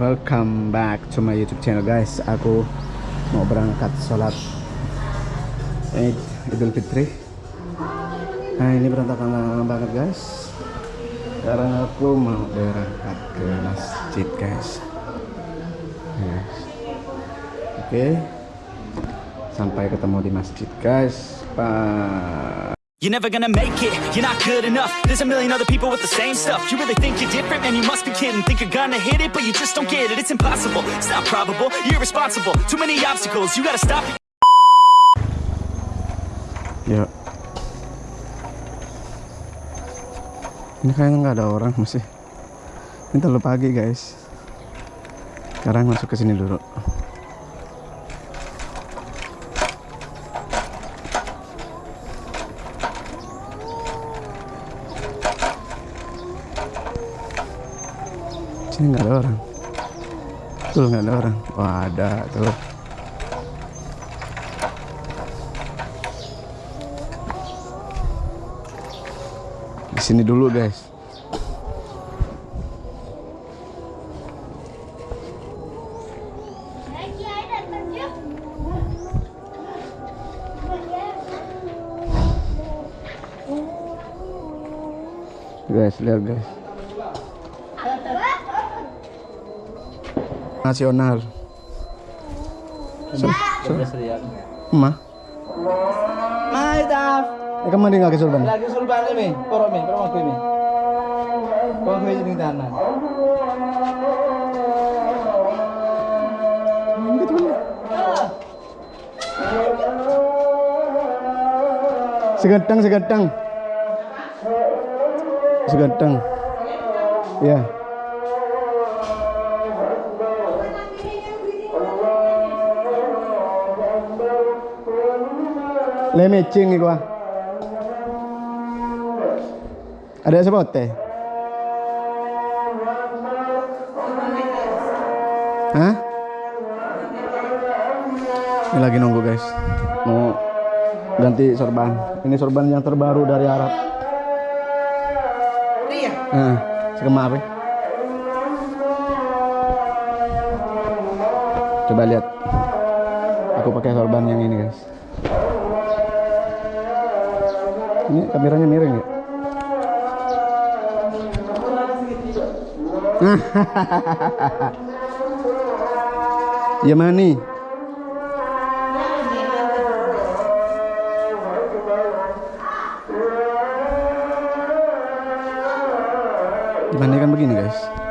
welcome back to my YouTube channel guys. Aku mau berangkat sholat Eid Idul Fitri. Nah ini berantakan banget guys. Sekarang aku mau berangkat ke masjid guys. Yes. Oke, sampai ketemu di masjid guys. Bye. You're never gonna make it, you're not good enough There's a million other people with the same stuff You really think you're different? Man, you must be kidding Think you're gonna hit it, but you just don't get it It's impossible, it's not probable, you're irresponsible Too many obstacles, you gotta stop it Yuk. Ini kayaknya nggak ada orang masih. Ini terlalu pagi guys. Sekarang masuk ke sini dulu. Sini nggak ada orang. Tuh nggak ada orang. Wah ada tuh. Di sini dulu guys. Guys, lihat guys. Nasional. So, so, Ma, Hai Taf. eh kamu di nggak kesulban? Lagi sulban mi, poro mi, poro aku mi. Poro aku jadi tanah. Segatang, segatang. Segatang. Ya. Le nih gua. Ada sepote? Hah? Ini lagi nunggu guys. Mau ganti sorban. Ini sorban yang terbaru dari Arab. Iya. Sekema apa? Coba lihat. Aku pakai sorban yang ini, guys. Ini kameranya miring ya? ya mani. Dibandingkan begini guys.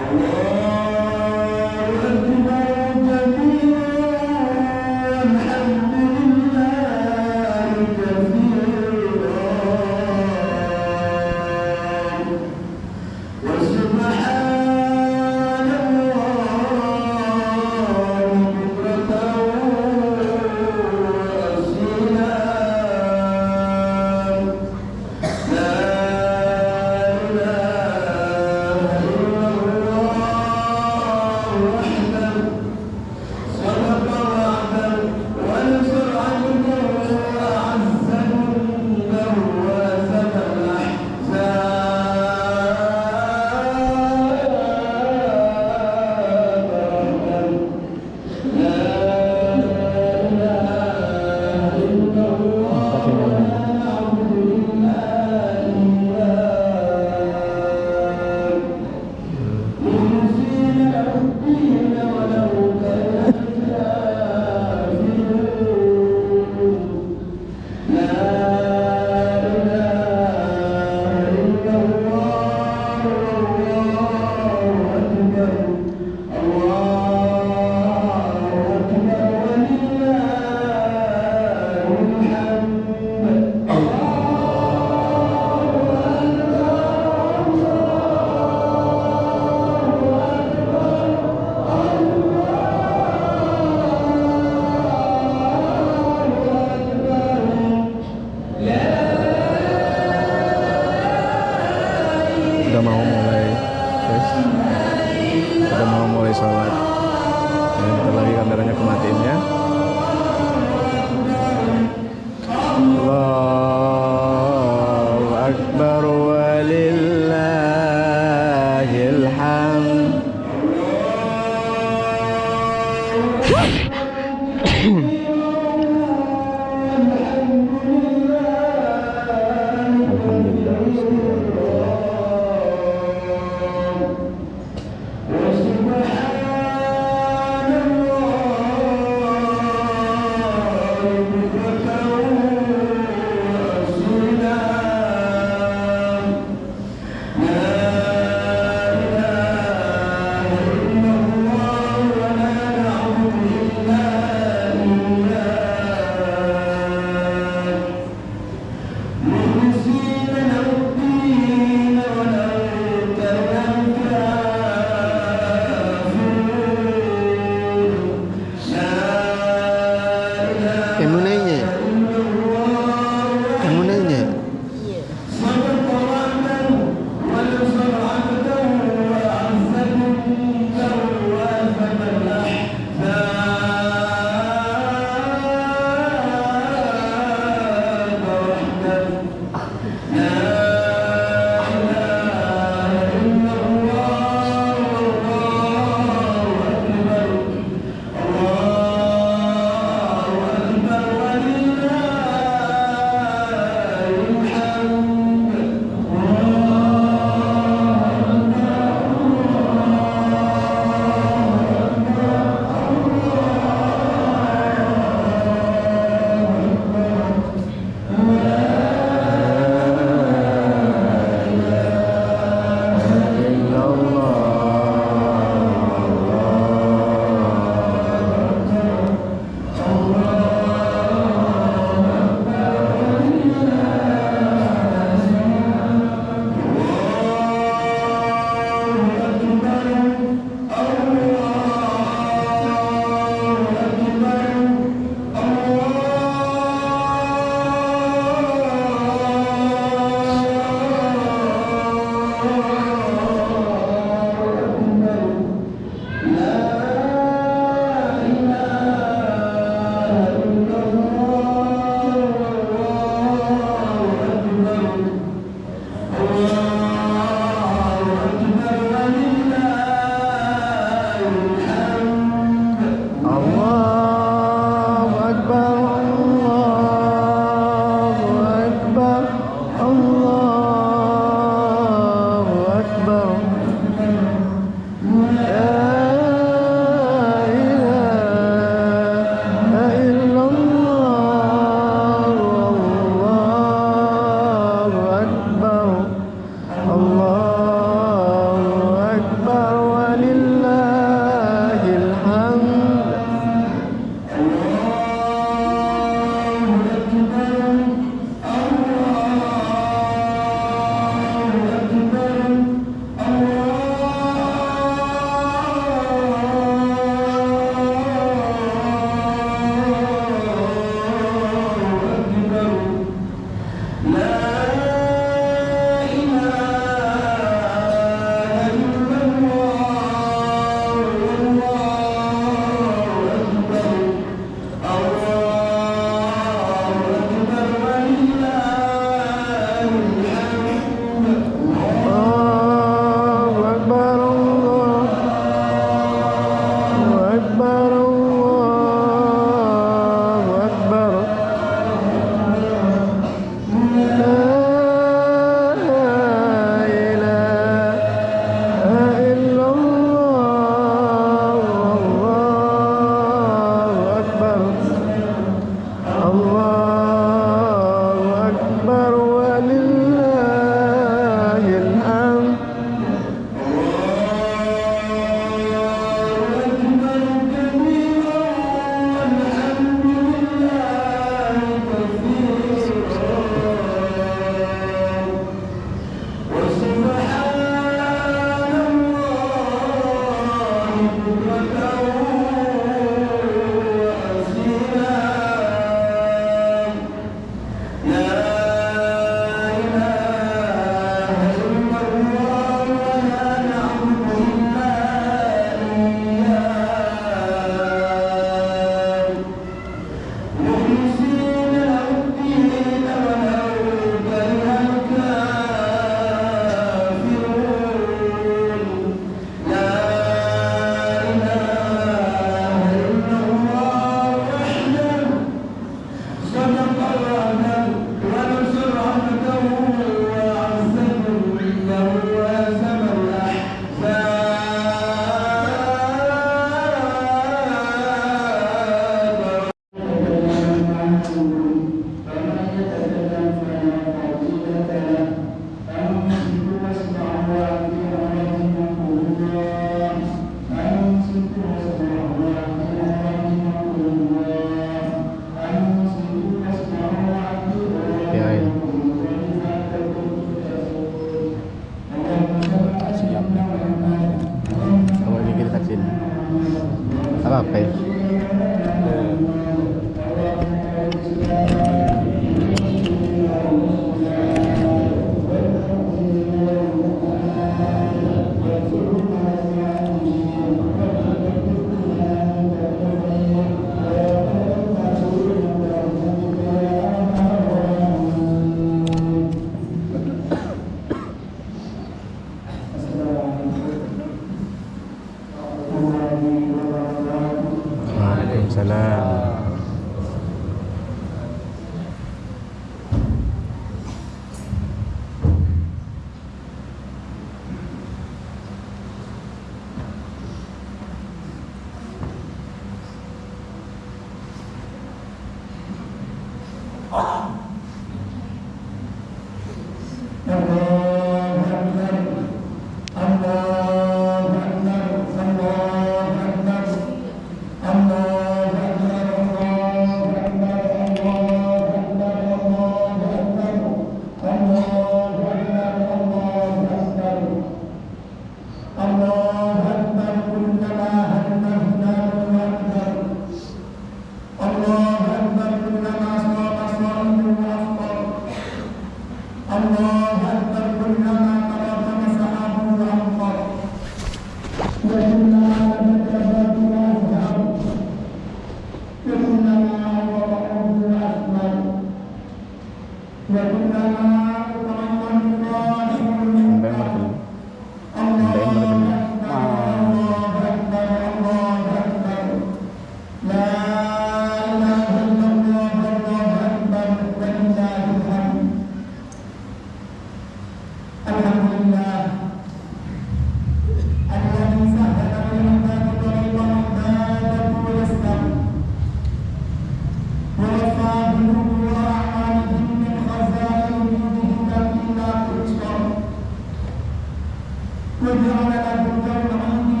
وجعل لهم جمعا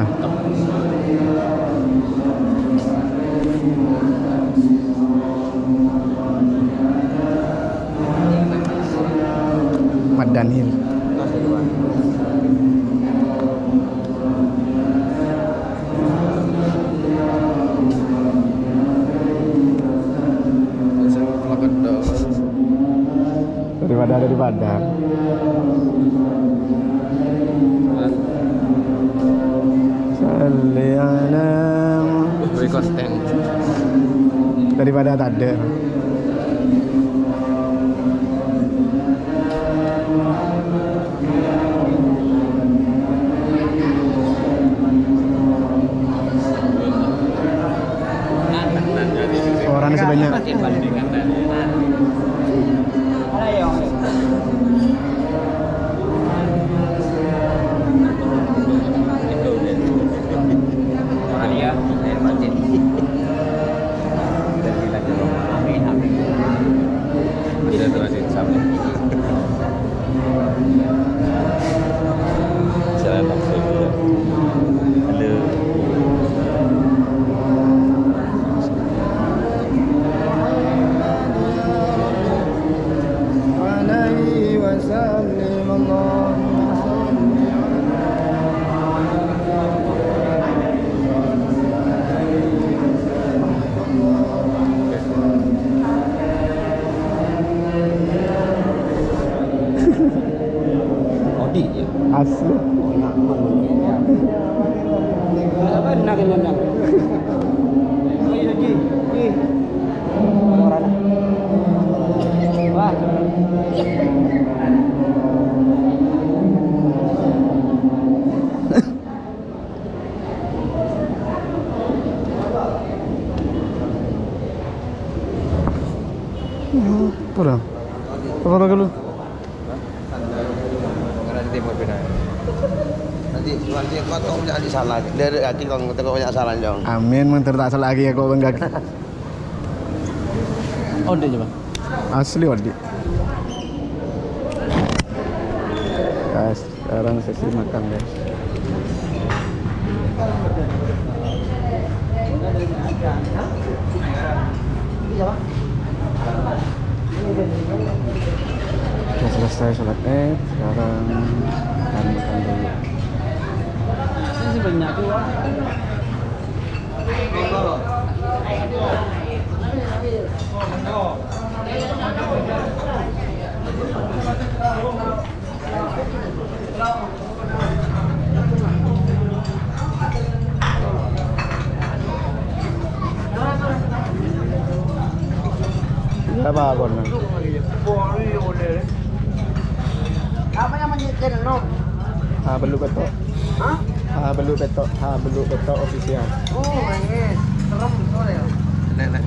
ahora. Daripada tak apa timur. Nanti nanti kau tahu salah. Dari hati kau salah amin mang tak salah lagi aku bangga Odi je bang. asli guys sekarang sesi makan guys. Sudah selesai sholat id sekarang makan makan dulu. Ini banyak official. Oh, ini serem soalnya. Nek nek.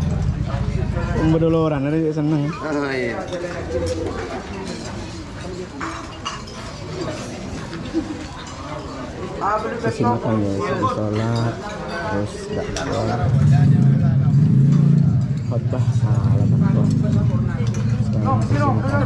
Bedoloran ada seneng. Oh iya. Sesi makan guys, habis sholat, terus dakwah, khotbah, salam. Sekarang sesi makan.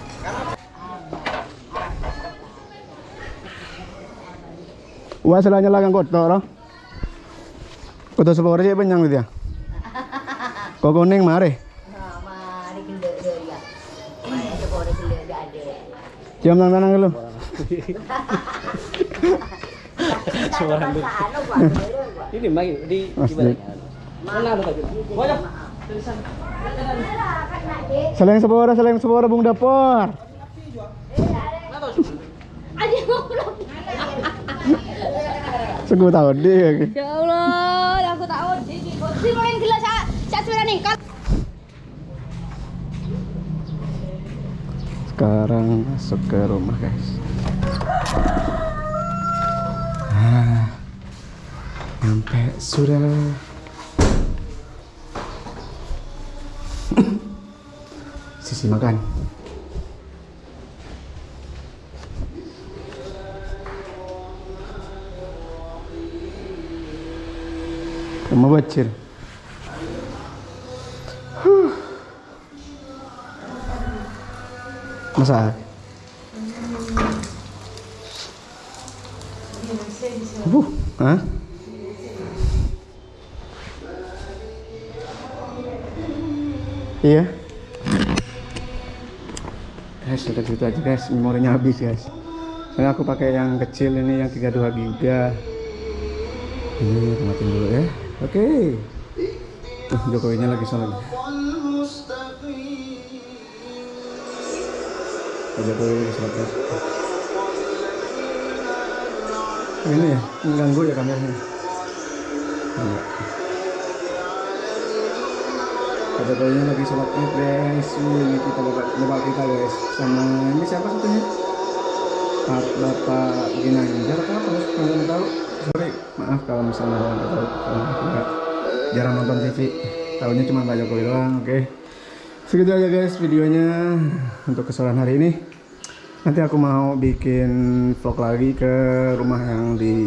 Wah, selanya lagang kotor, loh. Kotor sepuluh sih penyang gitu ya. Kok kuning mari. Mari gendek dia ya. Cium tangan tangan dulu. Suara lu. Ini di balik. Mana ada tadi? Banyak. Seleng sepuluh, seleng sepuluh bung dapur. Sungguh tahu dia. Ya Allah, aku tahu. Si main gila sak sak suara nih. Kan Sekarang masuk ke rumah guys. Ah, sampai sudah. Sisi makan. Masak. Uh, hah? Iya. Guys, udah gitu aja guys, memorinya habis guys. Soalnya aku pakai yang kecil ini yang 32 giga. Ini matiin dulu ya. Oke. Uh, Jokowinya lagi. Pak Jokowi lagi guys. Ini ya, mengganggu ya kameranya. Enggak. Pak Jokowinya lagi sholat id guys. Ini kita bapak, bapak kita guys. Sama ini siapa satunya? Pak Bapak Ginanjar apa nggak tahu. Sorry, maaf kalau misalnya nggak tahu. Jarang nonton TV. Tahunya cuma Pak Jokowi doang. Oke. Segitu aja guys videonya untuk kesalahan hari ini. Nanti aku mau bikin vlog lagi ke rumah yang di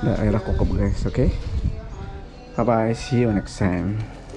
daerah Kokop guys, oke? Bye bye, see you next time.